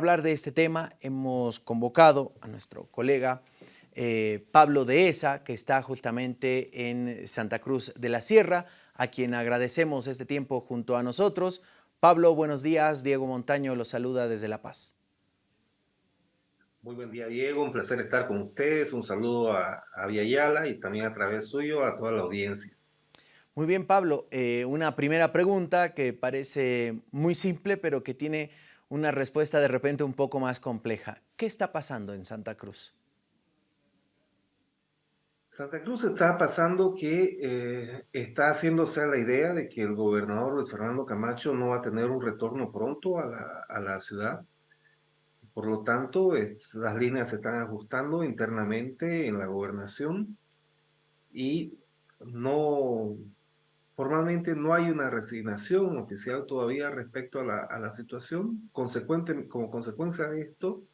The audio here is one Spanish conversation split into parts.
hablar de este tema hemos convocado a nuestro colega eh, Pablo Dehesa, que está justamente en Santa Cruz de la Sierra, a quien agradecemos este tiempo junto a nosotros. Pablo, buenos días. Diego Montaño los saluda desde La Paz. Muy buen día, Diego. Un placer estar con ustedes. Un saludo a, a Yala y también a través suyo a toda la audiencia. Muy bien, Pablo. Eh, una primera pregunta que parece muy simple, pero que tiene una respuesta de repente un poco más compleja. ¿Qué está pasando en Santa Cruz? Santa Cruz está pasando que eh, está haciéndose la idea de que el gobernador Luis Fernando Camacho no va a tener un retorno pronto a la, a la ciudad. Por lo tanto, las líneas se están ajustando internamente en la gobernación y no, Formalmente no hay una resignación oficial todavía respecto a la, situación. Consecuente, como consecuencia de esto,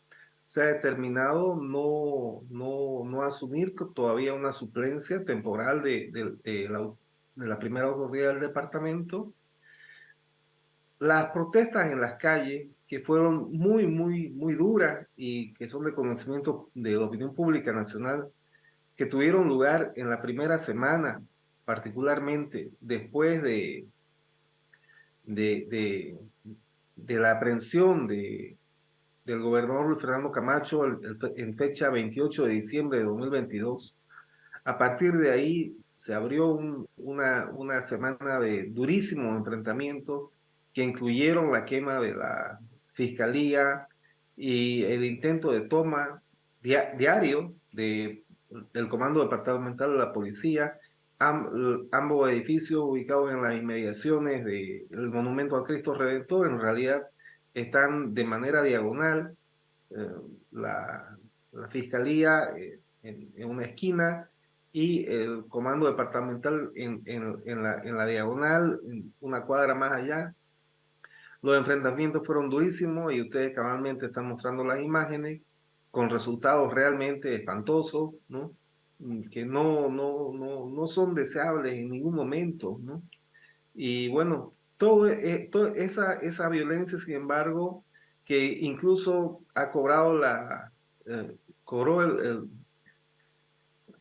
se ha determinado no, no, no asumir todavía una suplencia temporal de, de, de, la, de la primera autoridad del departamento. Las protestas en las calles, que fueron muy, muy, muy duras y que son de conocimiento de la opinión pública nacional, que tuvieron lugar en la primera semana particularmente después de, de, de, la aprehensión de, del gobernador Luis Fernando Camacho en fecha 28 de diciembre de 2022, a partir de ahí se abrió una, una semana de durísimo enfrentamiento que incluyeron la quema de la fiscalía y el intento de toma diario de, del Comando Departamental de la Policía ambos edificios ubicados en las inmediaciones del Monumento al Cristo Redentor en realidad están de manera diagonal. Eh, la, la, Fiscalía eh, en, en, una esquina y el Comando Departamental en, en, en, la, la diagonal, una cuadra más allá. Los enfrentamientos fueron durísimos y ustedes cabalmente están mostrando las imágenes con resultados realmente espantosos, ¿no? Mm, que no, no, no, no son deseables en ningún momento, ¿no? Y bueno, todo, eh, toda esa, esa violencia, sin embargo, que incluso ha cobrado la, eh, cobró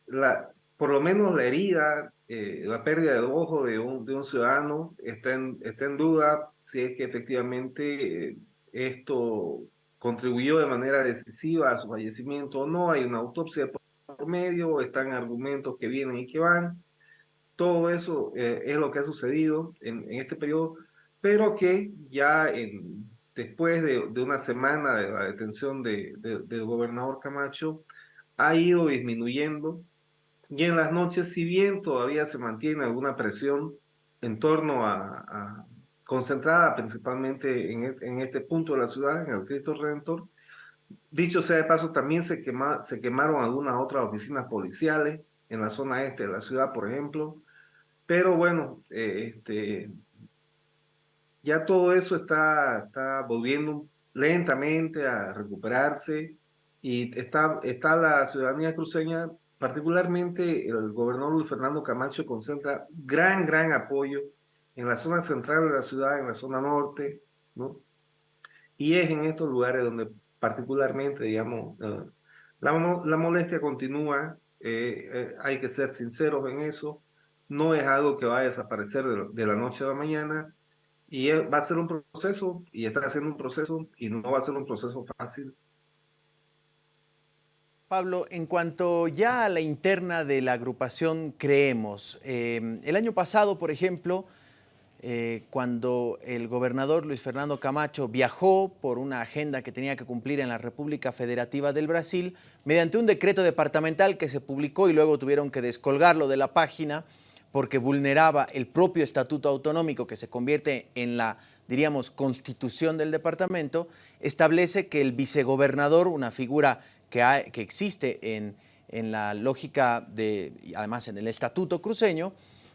la, por lo menos la herida, eh, la pérdida de ojo de un, de un ciudadano, está en, está en duda si es que efectivamente esto contribuyó de manera decisiva a su fallecimiento o no. Hay una autopsia medio, están argumentos que vienen y que van. Todo eso eh, es lo que ha sucedido en, en, este periodo, pero que ya en, después de, de una semana de la detención de, de, del gobernador Camacho, ha ido disminuyendo y en las noches, si bien todavía se mantiene alguna presión en torno a, a concentrada principalmente en, en, este punto de la ciudad, en el Cristo Redentor, Dicho sea de paso, también se, quema, se quemaron algunas otras oficinas policiales en la zona este de la ciudad, por ejemplo. Pero bueno, eh, este, ya todo eso está, está volviendo lentamente a recuperarse y está, está la ciudadanía cruceña, particularmente el gobernador Luis Fernando Camacho concentra gran, gran apoyo en la zona central de la ciudad, en la zona norte, ¿no? Y es en estos lugares donde particularmente, digamos, uh, la, la, molestia continúa, eh, eh, hay que ser sinceros en eso, no es algo que va a desaparecer de, la noche a la mañana, y va a ser un proceso, y está haciendo un proceso, y no va a ser un proceso fácil. Pablo, en cuanto ya a la interna de la agrupación Creemos, eh, el año pasado, por ejemplo, eh, cuando el gobernador Luis Fernando Camacho viajó por una agenda que tenía que cumplir en la República Federativa del Brasil, mediante un decreto departamental que se publicó y luego tuvieron que descolgarlo de la página porque vulneraba el propio estatuto autonómico que se convierte en la, diríamos, constitución del departamento, establece que el vicegobernador, una figura que, existe en, en la lógica de, además en el estatuto cruceño,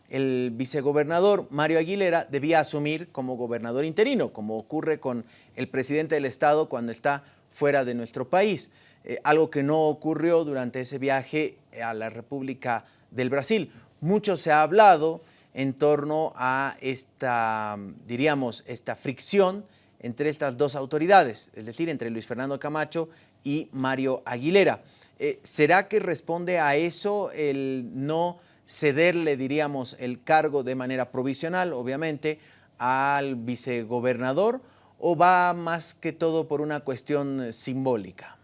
el vicegobernador Mario Aguilera debía asumir como gobernador interino, como ocurre con el presidente del Estado cuando está fuera de nuestro país, eh, algo que no ocurrió durante ese viaje a la República del Brasil. Mucho se ha hablado en torno a esta, diríamos, esta fricción entre estas dos autoridades, es decir, entre Luis Fernando Camacho y Mario Aguilera. Eh, ¿Será que responde a eso el no cederle, diríamos, el cargo de manera provisional, obviamente, al vicegobernador, o va más que todo por una cuestión simbólica?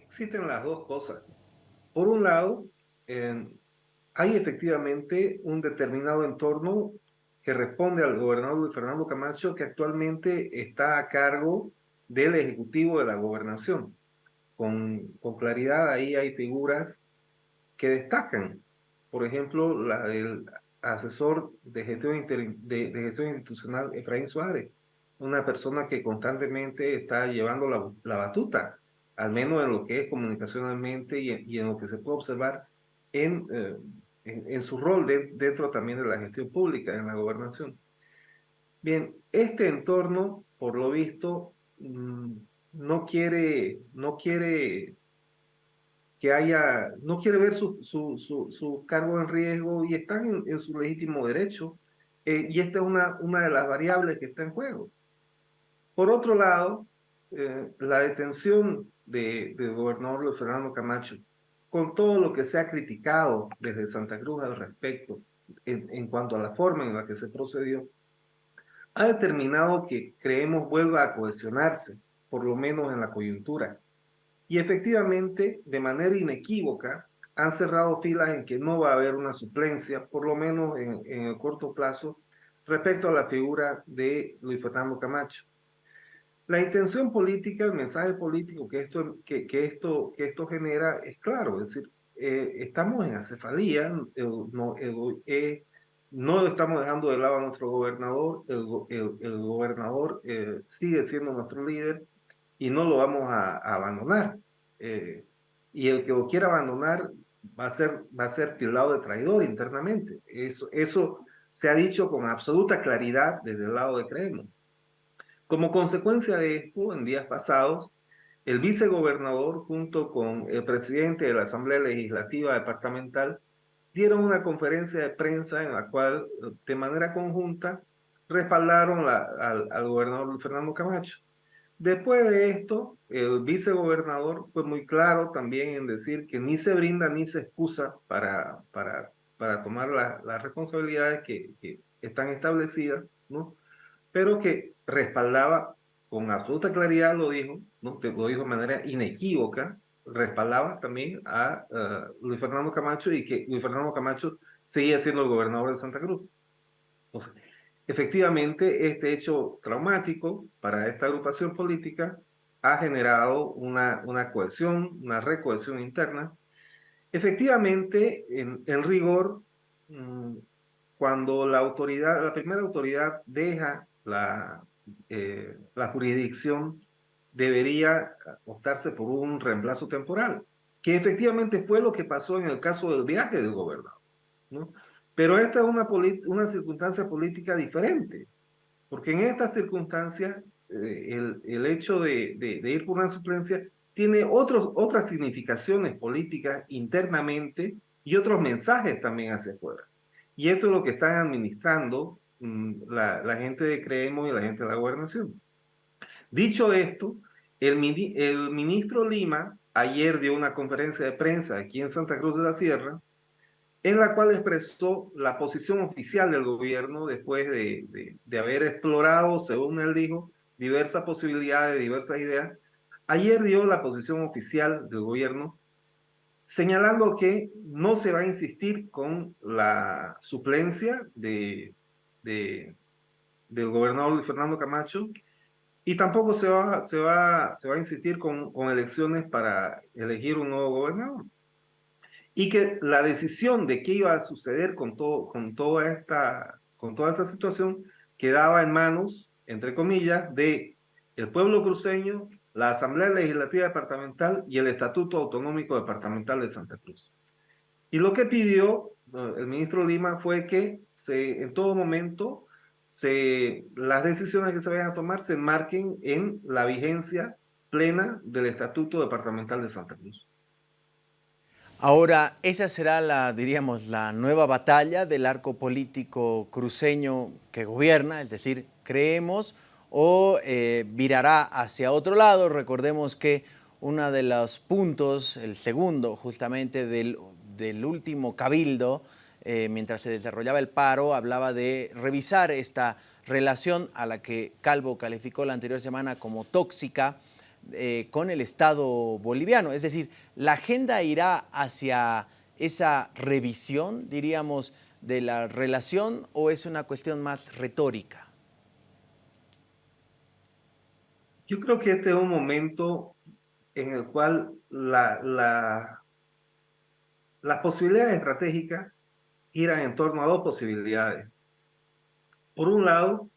Existen las dos cosas. Por un lado, hay efectivamente un determinado entorno que responde al gobernador Fernando Camacho, que actualmente está a cargo del Ejecutivo de la Gobernación. Con, con claridad ahí hay figuras que destacan. Por ejemplo, la del asesor de gestión, institucional Efraín Suárez, una persona que constantemente está llevando la, la batuta, al menos en lo que es comunicacionalmente y, y en lo que se puede observar en, eh, en, su rol dentro también de la gestión pública, en la gobernación. Bien, este entorno, por lo visto, mm, no quiere, no quiere que haya, no quiere ver su, su, su, cargo en riesgo y están en, su legítimo derecho. Eh, y esta es una, una de las variables que está en juego. Por otro lado, eh, la detención del gobernador Luis Fernando Camacho, con todo lo que se ha criticado desde Santa Cruz al respecto, en, en cuanto a la forma en la que se procedió, ha determinado que creemos vuelva a cohesionarse, por lo menos en la coyuntura y efectivamente, de manera inequívoca, han cerrado filas en que no va a haber una suplencia, por lo menos en, el corto plazo, respecto a la figura de Luis Fernando Camacho. La intención política, el mensaje político que esto, que, que esto, que esto genera es claro, es decir, eh, estamos en acefalía, no, eh, no estamos dejando de lado a nuestro gobernador, el, el, gobernador eh, sigue siendo nuestro líder, y no lo vamos a, abandonar. Eh, y el que lo quiera abandonar va a ser, va a ser tildado de traidor internamente. Eso, eso se ha dicho con absoluta claridad desde el lado de Creemos. Como consecuencia de esto, en días pasados, el vicegobernador junto con el presidente de la Asamblea Legislativa Departamental dieron una conferencia de prensa en la cual de manera conjunta respaldaron al, al gobernador Fernando Camacho. Después de esto, el vicegobernador fue muy claro también en decir que ni se brinda ni se excusa para, para, para tomar las responsabilidades que, que, están establecidas, ¿no? pero que respaldaba con absoluta claridad, lo dijo, ¿no? lo dijo de manera inequívoca, respaldaba también a Luis Fernando Camacho y que Luis Fernando Camacho seguía siendo el gobernador de Santa Cruz. Entonces, Efectivamente, este hecho traumático para esta agrupación política ha generado una, una cohesión, una recohesión interna. Efectivamente, en, rigor, mm, cuando la autoridad, la primera autoridad deja la, eh, la jurisdicción, debería optarse por un reemplazo temporal, que efectivamente fue lo que pasó en el caso del viaje del gobernador. ¿no? Pero esta es una, una circunstancia política diferente, porque en esta circunstancia eh, el, el, hecho de, de, ir por una suplencia tiene otros, otras significaciones políticas internamente y otros mensajes también hacia afuera. Y esto es lo que están administrando mm, la, la, gente de Creemos y la gente de la gobernación. Dicho esto, el, el ministro Lima ayer dio una conferencia de prensa aquí en Santa Cruz de la Sierra en la cual expresó la posición oficial del gobierno después de, de, haber explorado, según él dijo, diversas posibilidades, diversas ideas. Ayer dio la posición oficial del gobierno señalando que no se va a insistir con la suplencia de, de, del gobernador Fernando Camacho y tampoco se va, se va, se va a insistir con, con elecciones para elegir un nuevo gobernador y que la decisión de qué iba a suceder con, todo, con, toda, esta, con toda esta situación quedaba en manos, entre comillas, de el pueblo cruceño, la Asamblea Legislativa Departamental y el Estatuto Autonómico Departamental de Santa Cruz. Y lo que pidió eh, el ministro Lima fue que se, en todo momento se, las decisiones que se vayan a tomar se enmarquen en la vigencia plena del Estatuto Departamental de Santa Cruz. Ahora, esa será la, diríamos, la nueva batalla del arco político cruceño que gobierna, es decir, creemos o eh, virará hacia otro lado. Recordemos que uno de los puntos, el segundo justamente del, último cabildo, eh, mientras se desarrollaba el paro, hablaba de revisar esta relación a la que Calvo calificó la anterior semana como tóxica eh, con el Estado boliviano. Es decir, la agenda irá hacia esa revisión, diríamos, de la relación o es una cuestión más retórica? Yo creo que este es un momento en el cual la, la, las posibilidades estratégicas giran en torno a dos posibilidades. Por un lado,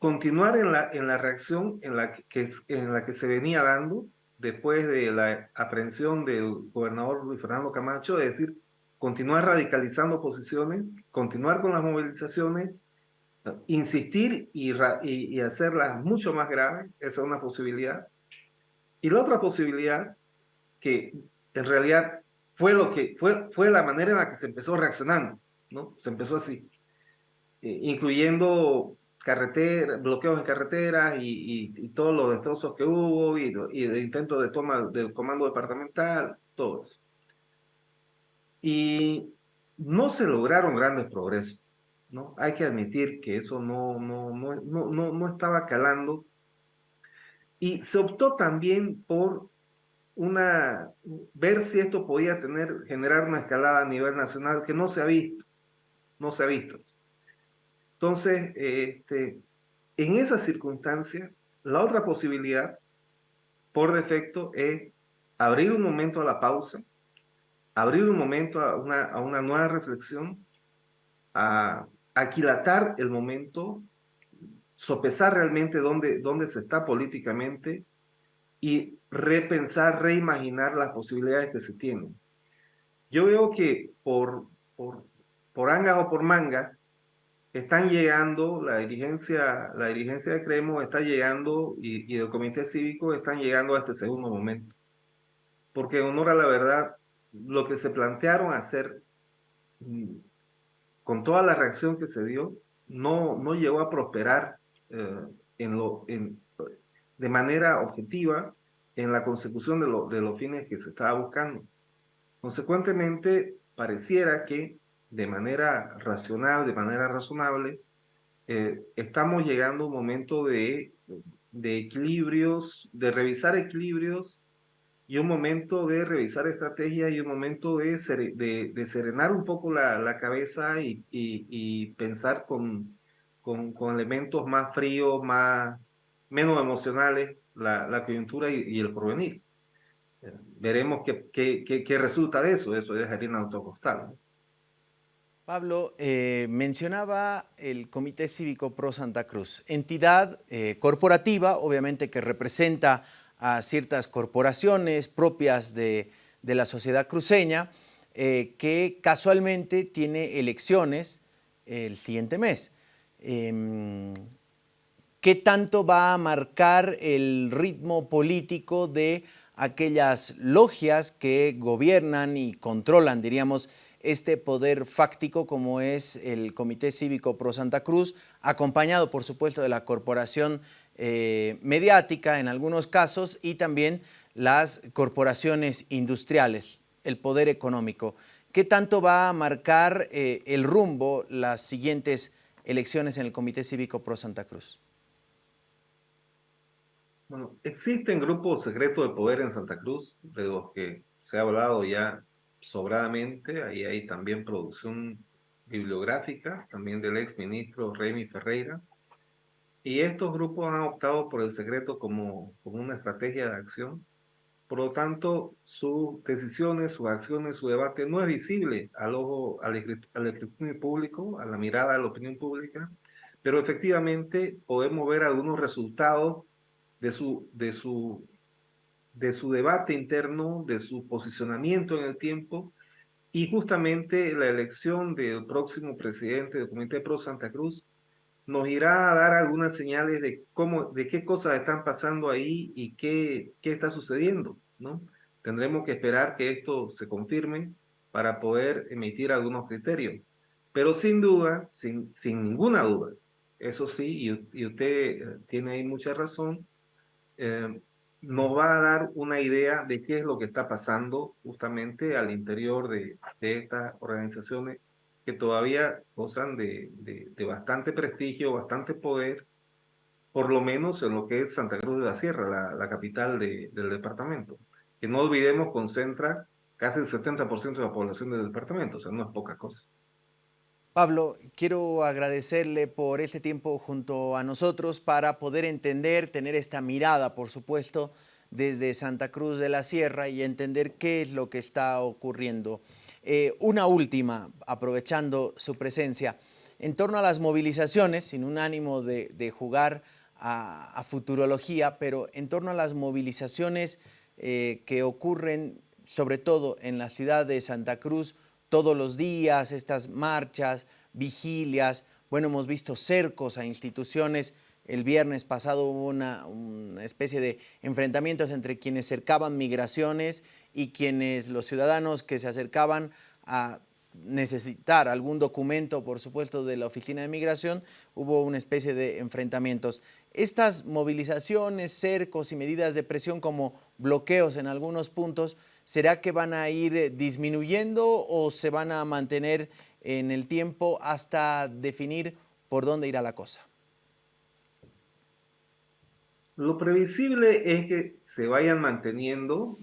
continuar en la, en la reacción en la que, en la que se venía dando después de la aprehensión del gobernador Luis Fernando Camacho, es decir, continuar radicalizando posiciones, continuar con las movilizaciones, insistir y, y, hacerlas mucho más graves, esa es una posibilidad. Y la otra posibilidad, que en realidad fue, lo que, fue, fue la manera en la que se empezó reaccionando, ¿no? Se empezó así, eh, incluyendo carretera, bloqueos en carreteras y, y, todos los destrozos que hubo y, y el intento de toma del comando departamental, todo eso y no se lograron grandes progresos. ¿no? Hay que admitir que eso no, no, no, no, no estaba calando. Y se optó también por una, ver si esto podía tener, generar una escalada a nivel nacional que no se ha visto, no se ha visto. Entonces, este, en esa circunstancia, la otra posibilidad, por defecto, es abrir un momento a la pausa, abrir un momento a una, a una nueva reflexión, a aquilatar el momento, sopesar realmente dónde, dónde se está políticamente y repensar, reimaginar las posibilidades que se tienen. Yo veo que por, por, por anga o por manga, están llegando, la dirigencia, la dirigencia de Cremo está llegando y, y el comité cívico están llegando a este segundo momento. Porque en honor a la verdad, lo que se plantearon hacer mm, con toda la reacción que se dio, no, no llegó a prosperar eh, en lo, en, de manera objetiva en la consecución de, lo, de los fines que se estaba buscando. Consecuentemente, pareciera que de manera racional, de manera razonable, eh, estamos llegando a un momento de, de equilibrios, de revisar equilibrios y un momento de revisar estrategias y un momento de, de, serenar un poco la, la cabeza y, y, pensar con, con, con, elementos más fríos, más, menos emocionales, la, la coyuntura y, el porvenir. Veremos qué, qué, resulta de eso, eso es harina autocostal. Pablo, eh, mencionaba el Comité Cívico Pro Santa Cruz, entidad eh, corporativa, obviamente que representa a ciertas corporaciones propias de, la sociedad cruceña, eh, que casualmente tiene elecciones el siguiente mes. Em, ¿Qué tanto va a marcar el ritmo político de aquellas logias que gobiernan y controlan, diríamos, este poder fáctico como es el Comité Cívico Pro Santa Cruz, acompañado por supuesto de la Corporación eh, mediática en algunos casos y también las corporaciones industriales, el poder económico. ¿Qué tanto va a marcar eh, el rumbo las siguientes elecciones en el Comité Cívico Pro Santa Cruz? Bueno, existen grupos secretos de poder en Santa Cruz, de los que se ha hablado ya sobradamente. Ahí hay también producción bibliográfica, también del ex ministro Remy Ferreira. Y estos grupos han optado por el secreto como, como una estrategia de acción. Por lo tanto, sus decisiones, sus acciones, su debate no es visible al ojo, al, escrutinio público, a la mirada de la opinión pública, pero efectivamente podemos ver algunos resultados de su, de su, de su debate interno, de su posicionamiento en el tiempo, y justamente la elección del próximo presidente del Comité Pro Santa Cruz nos irá a dar algunas señales de cómo, de qué cosas están pasando ahí y qué, qué está sucediendo, ¿no? Tendremos que esperar que esto se confirme para poder emitir algunos criterios. Pero sin duda, sin, sin ninguna duda, eso sí, y, usted tiene ahí mucha razón, nos va a dar una idea de qué es lo que está pasando justamente al interior de, de estas organizaciones que todavía gozan de, bastante prestigio, bastante poder, por lo menos en lo que es Santa Cruz de la Sierra, la, la capital del departamento, que no olvidemos concentra casi el 70% de la población del departamento, o sea, no es poca cosa. Pablo, quiero agradecerle por este tiempo junto a nosotros para poder entender, tener esta mirada, por supuesto, desde Santa Cruz de la Sierra y entender qué es lo que está ocurriendo. Eh, una última, aprovechando su presencia, en torno a las movilizaciones, sin un ánimo de, jugar a, futurología, pero en torno a las movilizaciones eh, que ocurren sobre todo en la ciudad de Santa Cruz, todos los días, estas marchas, vigilias, bueno, hemos visto cercos a instituciones, el viernes pasado hubo una, especie de enfrentamientos entre quienes cercaban migraciones y quienes, los ciudadanos que se acercaban a necesitar algún documento, por supuesto, de la Oficina de Migración, hubo una especie de enfrentamientos. Estas movilizaciones, cercos y medidas de presión como bloqueos en algunos puntos, ¿será que van a ir eh, disminuyendo o se van a mantener en el tiempo hasta definir por dónde irá la cosa? Lo previsible es que se vayan manteniendo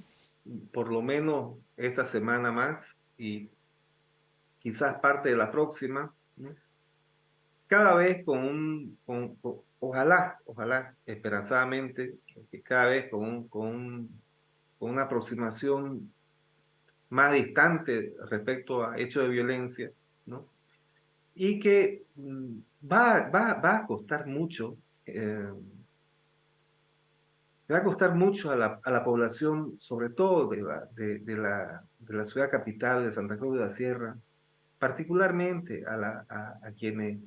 por lo menos esta semana más y quizás parte de la próxima, cada vez con un, ojalá, ojalá, esperanzadamente, que cada vez con, con, con una aproximación más distante respecto a hechos de violencia, ¿no? Y que mm, va, va, va a costar mucho, eh, va a costar mucho a la, a la población, sobre todo de la, de, la, de la ciudad capital de Santa Cruz de la Sierra, particularmente a, la, a, quienes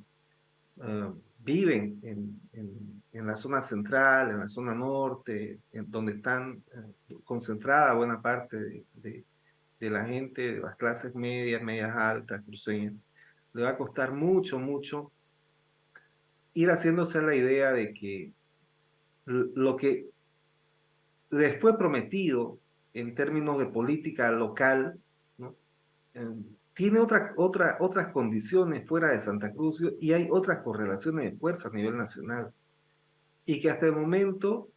uh, viven en, en, en, la zona central, en la zona norte, donde están uh, concentrada buena parte de, la gente de las clases medias, medias altas, cruceñas, le va a costar mucho, mucho ir haciéndose la idea de que lo que les fue prometido en términos de política local, ¿no? tiene otra, otra, otras condiciones fuera de Santa Cruz y hay otras correlaciones de fuerza a nivel nacional. Y que hasta el momento,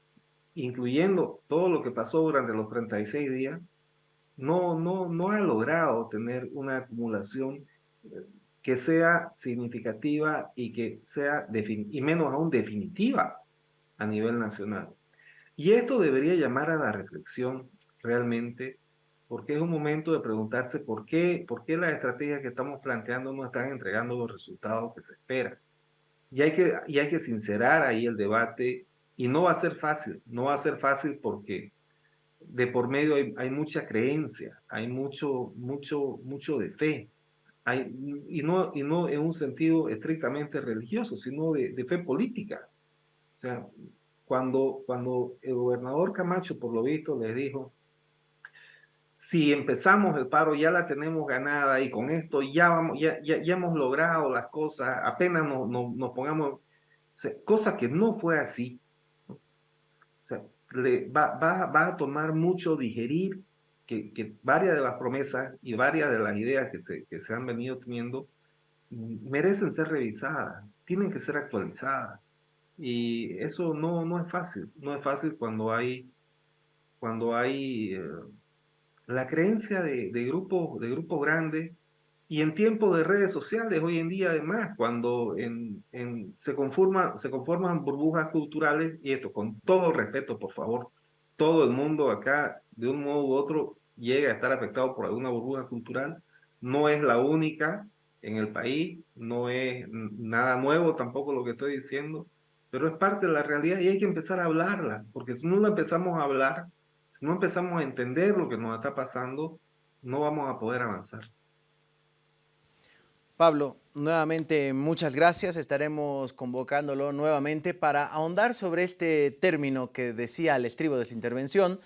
incluyendo todo lo que pasó durante los 36 días, no, no, no ha logrado tener una acumulación eh, que sea significativa y que sea, y menos aún definitiva a nivel nacional. Y esto debería llamar a la reflexión realmente porque es un momento de preguntarse por qué, por qué las estrategias que estamos planteando no están entregando los resultados que se esperan. Y hay que, y hay que sincerar ahí el debate y no va a ser fácil, no va a ser fácil porque de por medio hay, hay mucha creencia, hay mucho, mucho, mucho de fe, hay, y, no, y no en un sentido estrictamente religioso, sino de, de fe política. O sea, cuando, cuando el gobernador Camacho, por lo visto, les dijo, si empezamos el paro ya la tenemos ganada y con esto ya, vamos, ya, ya, ya hemos logrado las cosas, apenas nos, nos, pongamos, cosa que no fue así. O sea, le, va, va, va, a tomar mucho digerir que, que, varias de las promesas y varias de las ideas que se, que se han venido teniendo merecen ser revisadas, tienen que ser actualizadas. Y eso no, no es fácil, no es fácil cuando hay, cuando hay eh, la creencia de, de grupos de grupos grandes y en tiempos de redes sociales hoy en día además cuando se, conforma, se conforman burbujas culturales y esto con todo respeto por favor todo el mundo acá de un modo u otro llega a estar afectado por alguna burbuja cultural no es la única en el país no es nada nuevo tampoco lo que estoy diciendo pero es parte de la realidad y hay que empezar a hablarla porque si no la empezamos a hablar si no empezamos a entender lo que nos está pasando, no vamos a poder avanzar. Pablo, nuevamente muchas gracias. Estaremos convocándolo nuevamente para ahondar sobre este término que decía al estribo de su intervención,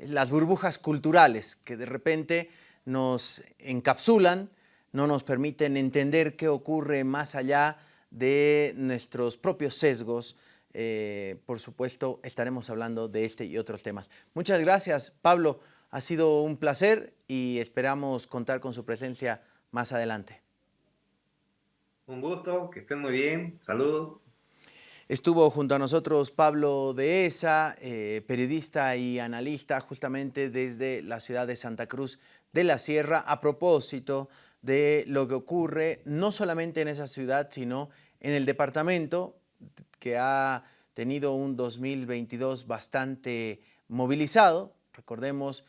las burbujas culturales que de repente nos encapsulan, no nos permiten entender qué ocurre más allá de nuestros propios sesgos. Eh, por supuesto, estaremos hablando de este y otros temas. Muchas gracias, Pablo. Ha sido un placer y esperamos contar con su presencia más adelante. Un gusto, que estén muy bien. Saludos. Estuvo junto a nosotros Pablo Dehesa, eh, periodista y analista justamente desde la ciudad de Santa Cruz de la Sierra a propósito de lo que ocurre no solamente en esa ciudad, sino en el departamento que ha tenido un 2022 bastante movilizado. Recordemos,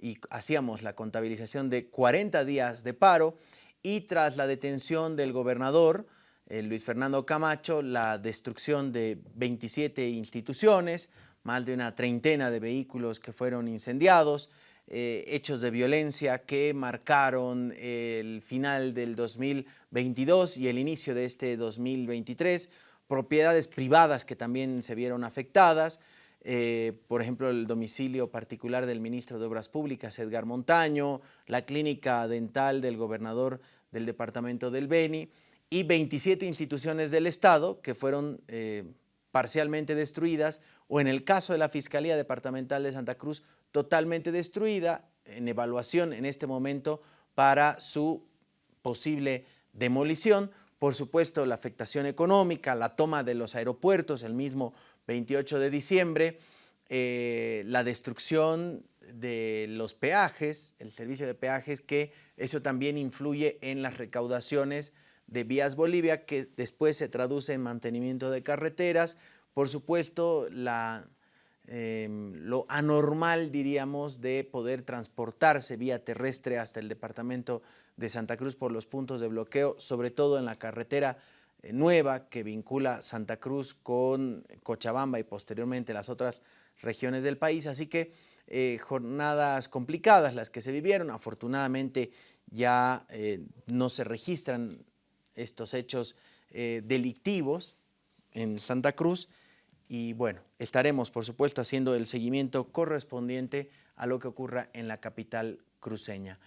y hacíamos la contabilización de 40 días de paro y tras la detención del gobernador, eh, Luis Fernando Camacho, la destrucción de 27 instituciones, más de una treintena de vehículos que fueron incendiados, eh, hechos de violencia que marcaron el final del 2022 y el inicio de este 2023, propiedades privadas que también se vieron afectadas, eh, por ejemplo, el domicilio particular del ministro de Obras Públicas, Edgar Montaño, la clínica dental del gobernador del departamento del Beni, y 27 instituciones del Estado que fueron eh, parcialmente destruidas o en el caso de la Fiscalía Departamental de Santa Cruz totalmente destruida en evaluación en este momento para su posible demolición. Por supuesto, la afectación económica, la toma de los aeropuertos el mismo 28 de diciembre, eh, la destrucción de los peajes, el servicio de peajes, que eso también influye en las recaudaciones de Vías Bolivia, que después se traduce en mantenimiento de carreteras. Por supuesto, la, em, lo anormal, diríamos, de poder transportarse vía terrestre hasta el departamento de Santa Cruz por los puntos de bloqueo, sobre todo en la carretera eh, nueva que vincula Santa Cruz con Cochabamba y posteriormente las otras regiones del país. Así que eh, jornadas complicadas las que se vivieron. Afortunadamente ya eh, no se registran estos hechos delictivos en Santa Cruz y bueno, estaremos por supuesto haciendo el seguimiento correspondiente a lo que ocurra en la capital cruceña.